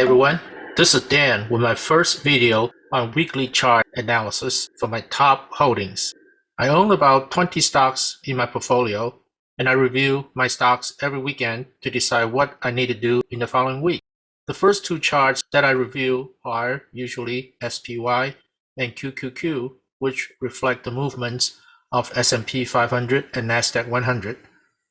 everyone, this is Dan with my first video on weekly chart analysis for my top holdings. I own about 20 stocks in my portfolio and I review my stocks every weekend to decide what I need to do in the following week. The first two charts that I review are usually SPY and QQQ, which reflect the movements of S&P 500 and NASDAQ 100.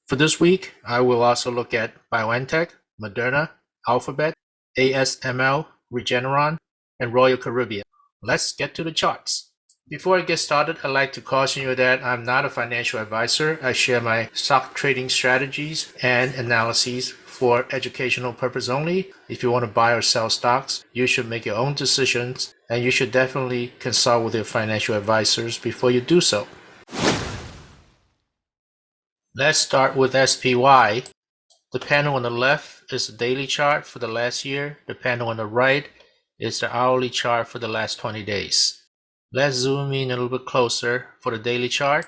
For this week, I will also look at BioNTech, Moderna, Alphabet, ASML, Regeneron, and Royal Caribbean. Let's get to the charts. Before I get started, I'd like to caution you that I'm not a financial advisor. I share my stock trading strategies and analyses for educational purpose only. If you want to buy or sell stocks, you should make your own decisions and you should definitely consult with your financial advisors before you do so. Let's start with SPY. The panel on the left is the daily chart for the last year. The panel on the right is the hourly chart for the last 20 days. Let's zoom in a little bit closer for the daily chart.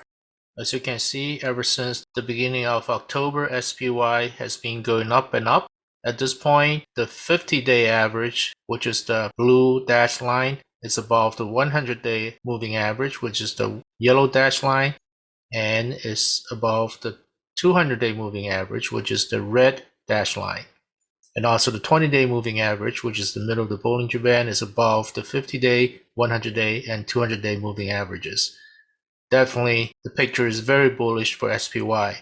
As you can see, ever since the beginning of October, SPY has been going up and up. At this point, the 50-day average, which is the blue dashed line, is above the 100-day moving average, which is the yellow dashed line and is above the 200-day moving average, which is the red dashed line. And also the 20-day moving average, which is the middle of the Bollinger Band, is above the 50-day, 100-day, and 200-day moving averages. Definitely, the picture is very bullish for SPY.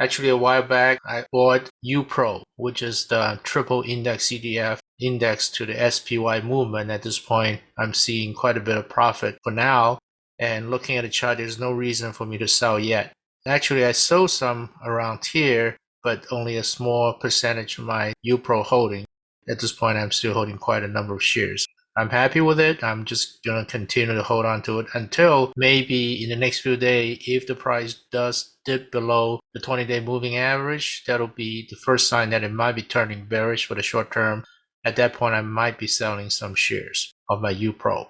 Actually, a while back, I bought UPRO, which is the triple index ETF index to the SPY movement. At this point, I'm seeing quite a bit of profit for now. And looking at the chart, there's no reason for me to sell yet. Actually, I sold some around here, but only a small percentage of my UPRO holding. At this point, I'm still holding quite a number of shares. I'm happy with it. I'm just going to continue to hold on to it until maybe in the next few days, if the price does dip below the 20 day moving average, that'll be the first sign that it might be turning bearish for the short term. At that point, I might be selling some shares of my UPRO.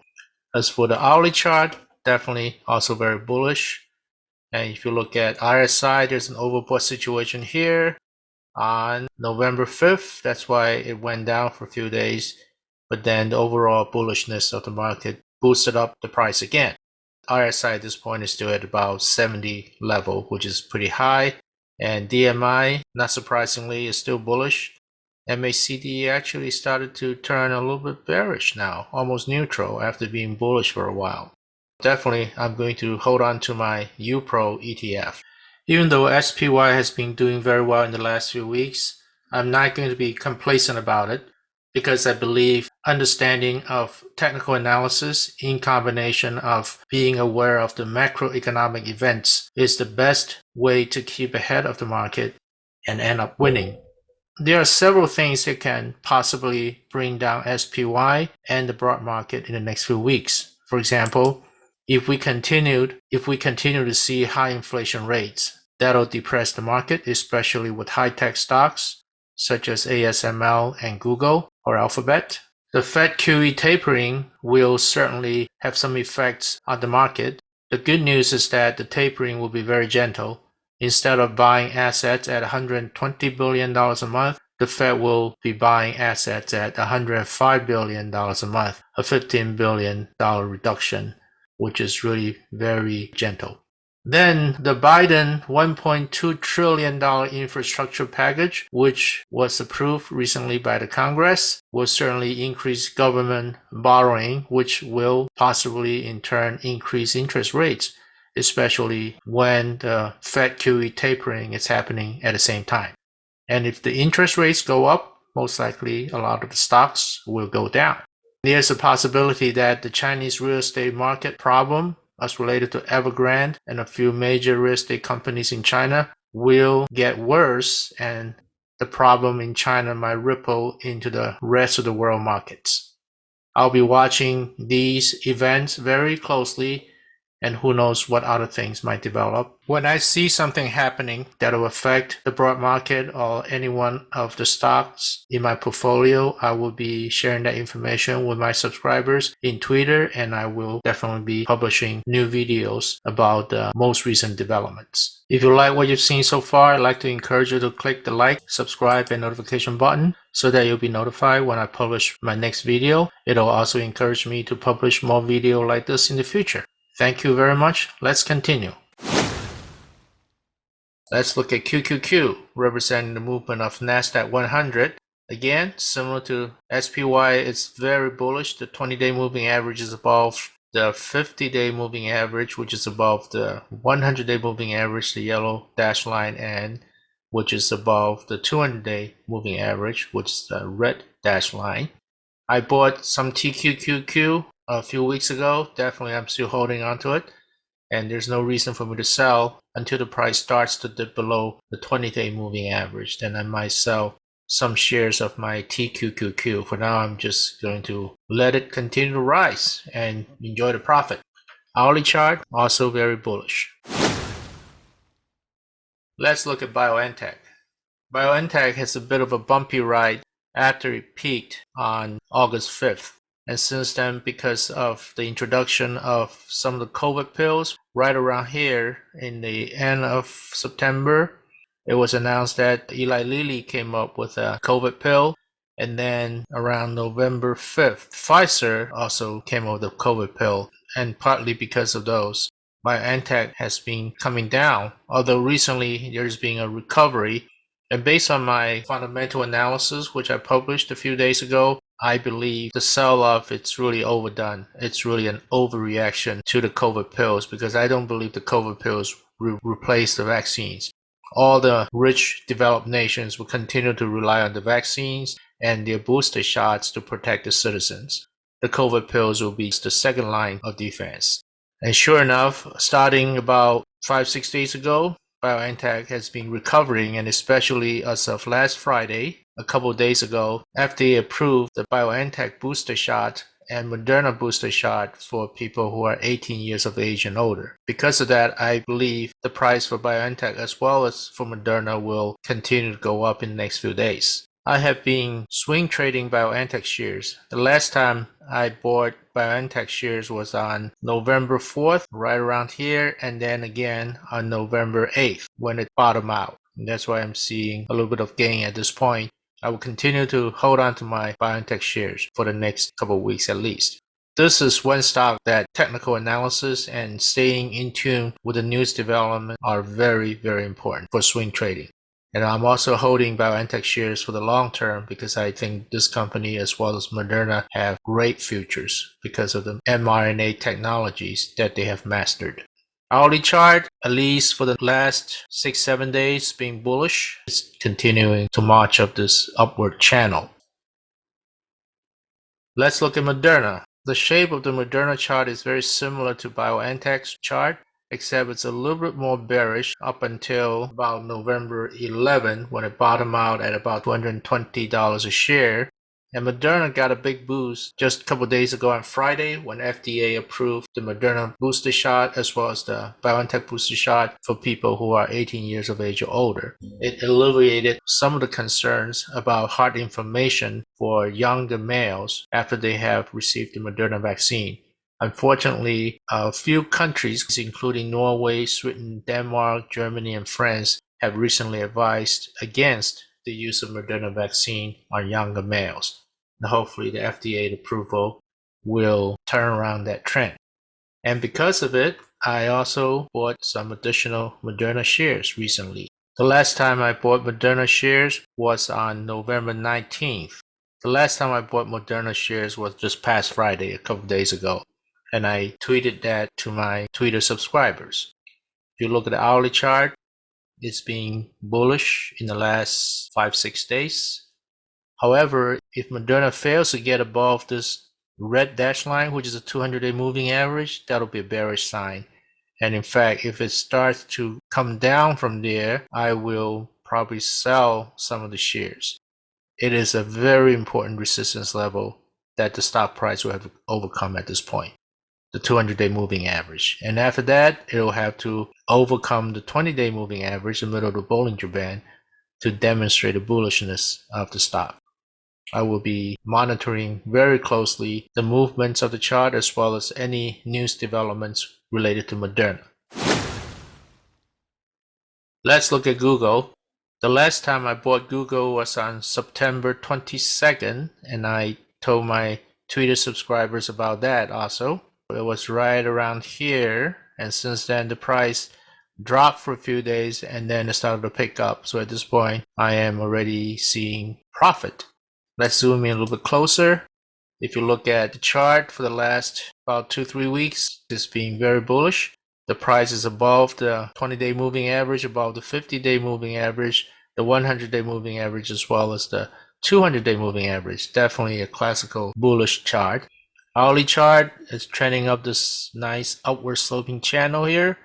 As for the hourly chart, definitely also very bullish. And if you look at RSI, there's an overbought situation here on November 5th. That's why it went down for a few days. But then the overall bullishness of the market boosted up the price again. RSI at this point is still at about 70 level, which is pretty high. And DMI, not surprisingly, is still bullish. MACD actually started to turn a little bit bearish now, almost neutral after being bullish for a while. Definitely, I'm going to hold on to my UPRO ETF. Even though SPY has been doing very well in the last few weeks, I'm not going to be complacent about it because I believe understanding of technical analysis in combination of being aware of the macroeconomic events is the best way to keep ahead of the market and end up winning. There are several things that can possibly bring down SPY and the broad market in the next few weeks. For example, if we continued, if we continue to see high inflation rates, that'll depress the market, especially with high-tech stocks such as ASML and Google or Alphabet. The Fed QE tapering will certainly have some effects on the market. The good news is that the tapering will be very gentle. Instead of buying assets at $120 billion a month, the Fed will be buying assets at $105 billion a month, a $15 billion reduction which is really very gentle. Then the Biden $1.2 trillion infrastructure package, which was approved recently by the Congress, will certainly increase government borrowing, which will possibly in turn increase interest rates, especially when the Fed QE tapering is happening at the same time. And if the interest rates go up, most likely a lot of the stocks will go down. There's a possibility that the Chinese real estate market problem as related to Evergrande and a few major real estate companies in China will get worse and the problem in China might ripple into the rest of the world markets. I'll be watching these events very closely and who knows what other things might develop. When I see something happening that will affect the broad market or any one of the stocks in my portfolio, I will be sharing that information with my subscribers in Twitter and I will definitely be publishing new videos about the most recent developments. If you like what you've seen so far, I'd like to encourage you to click the like, subscribe, and notification button so that you'll be notified when I publish my next video. It'll also encourage me to publish more video like this in the future. Thank you very much. Let's continue. Let's look at QQQ, representing the movement of NASDAQ 100. Again, similar to SPY, it's very bullish. The 20-day moving average is above the 50-day moving average, which is above the 100-day moving average, the yellow dash line, and which is above the 200-day moving average, which is the red dash line. I bought some TQQQ a few weeks ago. Definitely, I'm still holding on to it. And there's no reason for me to sell until the price starts to dip below the 20 day moving average. Then I might sell some shares of my TQQQ. For now, I'm just going to let it continue to rise and enjoy the profit. Hourly chart, also very bullish. Let's look at BioNTech. BioNTech has a bit of a bumpy ride after it peaked on August 5th. And since then, because of the introduction of some of the COVID pills, right around here in the end of September, it was announced that Eli Lilly came up with a COVID pill. And then around November 5th, Pfizer also came up with a COVID pill. And partly because of those, BioNTech has been coming down. Although recently there's been a recovery. And based on my fundamental analysis, which I published a few days ago, I believe the sell-off it's really overdone. It's really an overreaction to the COVID pills because I don't believe the COVID pills re replace the vaccines. All the rich developed nations will continue to rely on the vaccines and their booster shots to protect the citizens. The COVID pills will be the second line of defense. And sure enough, starting about five, six days ago, BioNTech has been recovering and especially as of last Friday, a couple days ago, FDA approved the BioNTech booster shot and Moderna booster shot for people who are 18 years of age and older. Because of that, I believe the price for BioNTech as well as for Moderna will continue to go up in the next few days. I have been swing trading BioNTech shares. The last time I bought BioNTech shares was on November 4th, right around here, and then again on November 8th when it bottomed out. And that's why I'm seeing a little bit of gain at this point. I will continue to hold on to my BioNTech shares for the next couple weeks at least. This is one stock that technical analysis and staying in tune with the news development are very, very important for swing trading. And I'm also holding BioNTech shares for the long term because I think this company as well as Moderna have great futures because of the mRNA technologies that they have mastered. Hourly chart, at least for the last six, seven days, being bullish. It's continuing to march up this upward channel. Let's look at Moderna. The shape of the Moderna chart is very similar to BioNTech's chart, except it's a little bit more bearish up until about November 11 when it bottomed out at about $220 a share. And Moderna got a big boost just a couple days ago on Friday when FDA approved the Moderna booster shot as well as the BioNTech booster shot for people who are 18 years of age or older. It alleviated some of the concerns about heart inflammation for younger males after they have received the Moderna vaccine. Unfortunately, a few countries, including Norway, Sweden, Denmark, Germany, and France, have recently advised against the use of Moderna vaccine on younger males. And hopefully the FDA approval will turn around that trend. And because of it, I also bought some additional Moderna shares recently. The last time I bought Moderna shares was on November 19th. The last time I bought Moderna shares was just past Friday, a couple days ago. And I tweeted that to my Twitter subscribers. If you look at the hourly chart, it's been bullish in the last five, six days. However, if Moderna fails to get above this red dash line, which is a 200 day moving average, that'll be a bearish sign. And in fact, if it starts to come down from there, I will probably sell some of the shares. It is a very important resistance level that the stock price will have overcome at this point. The 200 day moving average. And after that, it'll have to overcome the 20 day moving average in the middle of the Bollinger Band to demonstrate the bullishness of the stock. I will be monitoring very closely the movements of the chart as well as any news developments related to Moderna. Let's look at Google. The last time I bought Google was on September 22nd, and I told my Twitter subscribers about that also. It was right around here, and since then the price dropped for a few days and then it started to pick up. So at this point, I am already seeing profit. Let's zoom in a little bit closer. If you look at the chart for the last about two, three weeks, it's being very bullish. The price is above the 20 day moving average, above the 50 day moving average, the 100 day moving average, as well as the 200 day moving average. Definitely a classical bullish chart. Hourly chart is trending up this nice upward sloping channel here.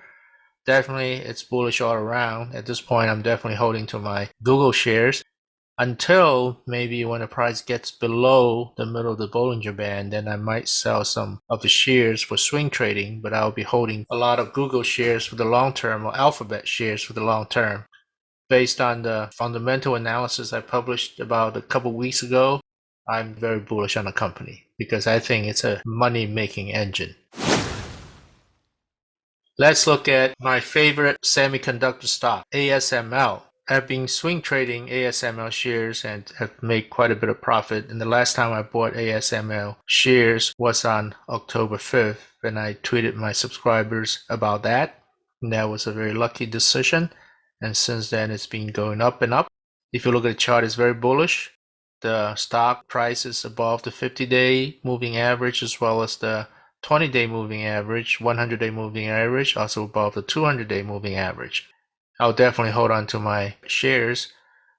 Definitely it's bullish all around. At this point, I'm definitely holding to my Google shares until maybe when the price gets below the middle of the Bollinger Band, then I might sell some of the shares for swing trading, but I'll be holding a lot of Google shares for the long term or Alphabet shares for the long term. Based on the fundamental analysis I published about a couple weeks ago, I'm very bullish on the company because I think it's a money making engine. Let's look at my favorite semiconductor stock, ASML. I've been swing trading ASML shares and have made quite a bit of profit. And the last time I bought ASML shares was on October 5th, and I tweeted my subscribers about that. And that was a very lucky decision. And since then, it's been going up and up. If you look at the chart, it's very bullish. The stock price is above the 50 day moving average as well as the 20 day moving average, 100 day moving average, also above the 200 day moving average. I'll definitely hold on to my shares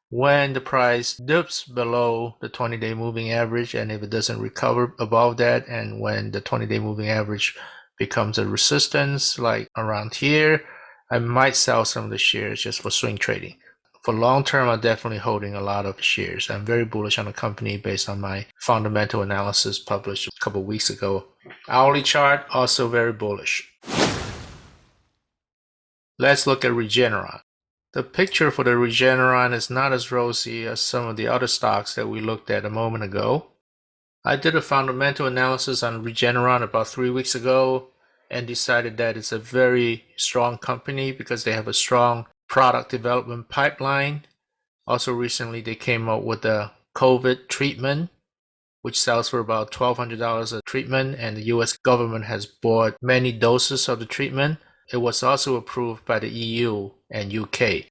when the price dips below the 20 day moving average and if it doesn't recover above that and when the 20 day moving average becomes a resistance like around here I might sell some of the shares just for swing trading for long term I'm definitely holding a lot of shares I'm very bullish on the company based on my fundamental analysis published a couple weeks ago hourly chart also very bullish Let's look at Regeneron. The picture for the Regeneron is not as rosy as some of the other stocks that we looked at a moment ago. I did a fundamental analysis on Regeneron about three weeks ago and decided that it's a very strong company because they have a strong product development pipeline. Also recently they came out with a COVID treatment which sells for about $1,200 a treatment and the US government has bought many doses of the treatment. It was also approved by the EU and UK.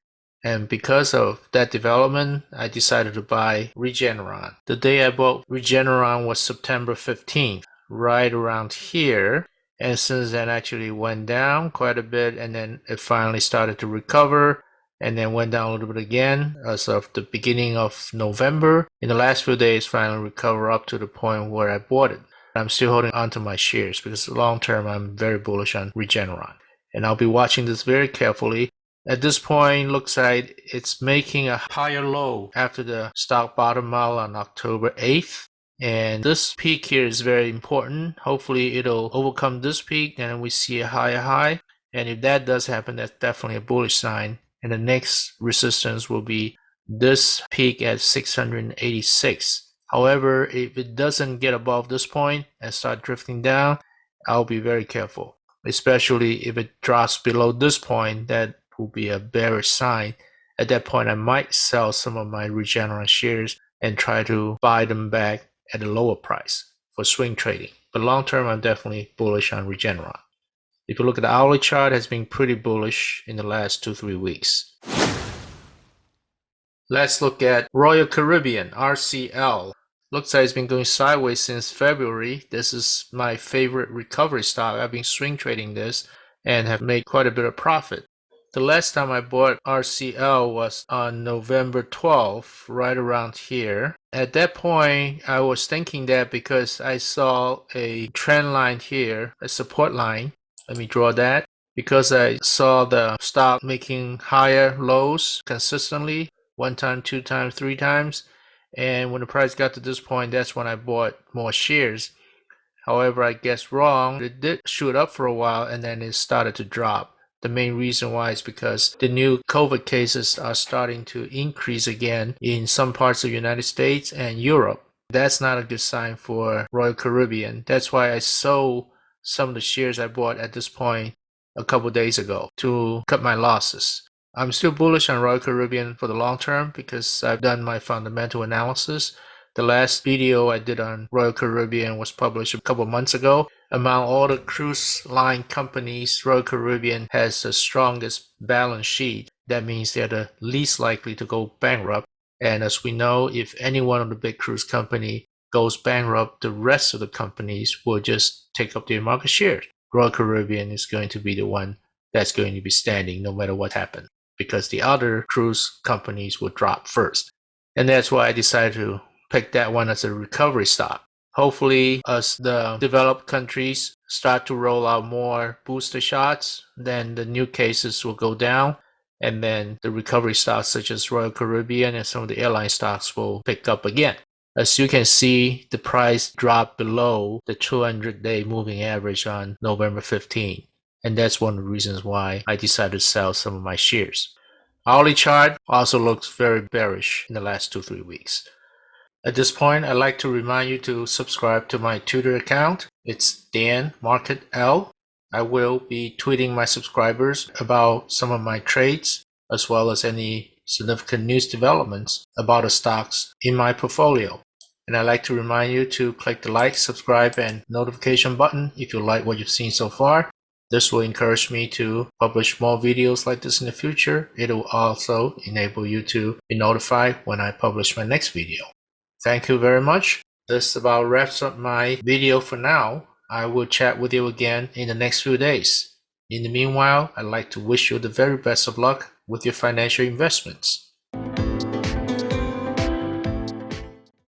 And because of that development, I decided to buy Regeneron. The day I bought Regeneron was September 15th, right around here. And since then actually went down quite a bit and then it finally started to recover and then went down a little bit again as of the beginning of November. In the last few days, finally recover up to the point where I bought it. I'm still holding onto my shares because long term, I'm very bullish on Regeneron and I'll be watching this very carefully. At this point, looks like it's making a higher low after the stock bottom out on October 8th. And this peak here is very important. Hopefully it'll overcome this peak and we see a higher high. And if that does happen, that's definitely a bullish sign. And the next resistance will be this peak at 686. However, if it doesn't get above this point and start drifting down, I'll be very careful especially if it drops below this point, that will be a bearish sign. At that point, I might sell some of my Regeneron shares and try to buy them back at a lower price for swing trading. But long term, I'm definitely bullish on Regeneron. If you look at the hourly chart, it has been pretty bullish in the last two, three weeks. Let's look at Royal Caribbean, RCL. Looks like it's been going sideways since February. This is my favorite recovery stock. I've been swing trading this and have made quite a bit of profit. The last time I bought RCL was on November 12th, right around here. At that point, I was thinking that because I saw a trend line here, a support line. Let me draw that. Because I saw the stock making higher lows consistently, one time, two times, three times and when the price got to this point, that's when I bought more shares. However, I guess wrong. It did shoot up for a while and then it started to drop. The main reason why is because the new COVID cases are starting to increase again in some parts of the United States and Europe. That's not a good sign for Royal Caribbean. That's why I sold some of the shares I bought at this point a couple days ago to cut my losses. I'm still bullish on Royal Caribbean for the long term because I've done my fundamental analysis. The last video I did on Royal Caribbean was published a couple months ago. Among all the cruise line companies, Royal Caribbean has the strongest balance sheet. That means they're the least likely to go bankrupt. And as we know, if any one of the big cruise company goes bankrupt, the rest of the companies will just take up their market share. Royal Caribbean is going to be the one that's going to be standing no matter what happens because the other cruise companies will drop first. And that's why I decided to pick that one as a recovery stock. Hopefully, as the developed countries start to roll out more booster shots, then the new cases will go down. And then the recovery stocks such as Royal Caribbean and some of the airline stocks will pick up again. As you can see, the price dropped below the 200 day moving average on November 15. And that's one of the reasons why I decided to sell some of my shares. Hourly chart also looks very bearish in the last two, three weeks. At this point, I'd like to remind you to subscribe to my Twitter account. It's Dan Market L. I will be tweeting my subscribers about some of my trades as well as any significant news developments about the stocks in my portfolio. And I'd like to remind you to click the like, subscribe, and notification button if you like what you've seen so far. This will encourage me to publish more videos like this in the future. It will also enable you to be notified when I publish my next video. Thank you very much. This about wraps up my video for now. I will chat with you again in the next few days. In the meanwhile, I'd like to wish you the very best of luck with your financial investments.